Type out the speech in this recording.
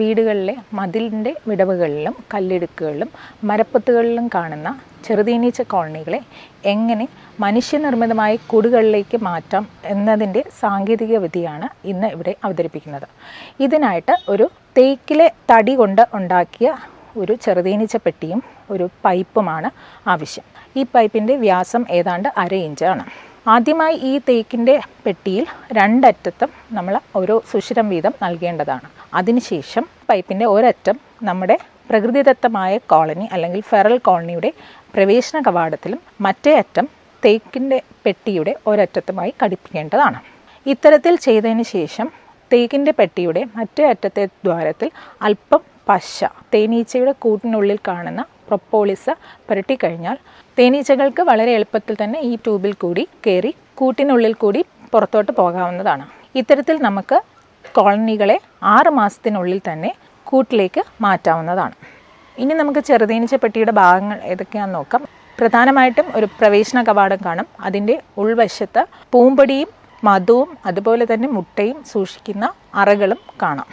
വീടുകളിലെ മതിലിന്റെ വിടവുകളിലും കല്ലിടുക്കുകളിലും മരപ്പൊത്തുകളിലും കാണുന്ന ചെറുതീനീച്ച കോളനികളെ എങ്ങനെ മനുഷ്യനിർമ്മിതമായ കൂടുകളിലേക്ക് മാറ്റാം എന്നതിന്റെ സാങ്കേതിക വിധിയാണ് ഇന്ന് ഇവിടെ അവതരിപ്പിക്കുന്നത്. ഇതിനായിട്ട് ഒരു തേക്കിലെ തടി കൊണ്ട് ഉണ്ടാക്കിയ ഒരു ചെറുതീനീച്ച പെട്ടിയും ഒരു പൈപ്പുമാണ് ആവശ്യം. ഈ പൈപ്പിന്റെ വ്യാസം ഏതാണ്ട് അര ഇഞ്ചാണ്. ആദ്യമായി ഈ തേക്കിന്റെ പെട്ടിയിൽ രണ്ടറ്റത്തും നമ്മൾ ഒരു സുഷിരം വീതം നൽകേണ്ടതാണ്. അതിനുശേഷം പൈപ്പിന്റെ ഒരറ്റം നമ്മുടെ പ്രകൃതിദത്തമായ കോളനി അല്ലെങ്കിൽ ഫെറൽ കോളനിയുടെ പ്രവേശന കവാടത്തിലും മറ്റേ അറ്റം തേക്കിന്റെ പെട്ടിയുടെ ഒരറ്റത്തുമായി ഘടിപ്പിക്കേണ്ടതാണ്. ഇത്തരത്തിൽ ചെയ്തതിന് ശേഷം തേക്കിന്റെ പെട്ടിയുടെ മറ്റേ അറ്റത്തെ ദ്വാരത്തിൽ അല്പം പശ തേനീച്ചയുടെ കൂട്ടിനുള്ളിൽ കാണുന്ന പ്രൊപ്പോളിസ് പുരട്ടിക്കഴിഞ്ഞാൽ തേനീച്ചകൾക്ക് വളരെ എളുപ്പത്തിൽ തന്നെ ഈ ട്യൂബിൽ കൂടി കയറി കൂട്ടിനുള്ളിൽ കൂടി പുറത്തോട്ട് പോകാവുന്നതാണ്. ഇത്തരത്തിൽ നമുക്ക് കോളനികളെ ആറ് മാസത്തിനുള്ളിൽ തന്നെ കൂട്ടിലേക്ക് മാറ്റാവുന്നതാണ്. ഇനി നമുക്ക് ചെറുതേനീച്ച പെട്ടിയുടെ ഭാഗങ്ങൾ ഏതൊക്കെയാണെന്ന് നോക്കാം. പ്രധാനമായിട്ടും ഒരു പ്രവേശന കവാടം കാണും. അതിന്റെ ഉൾവശത്ത് പൂമ്പടിയും മധുവും അതുപോലെ തന്നെ മുട്ടയും സൂക്ഷിക്കുന്ന അറകളും കാണാം.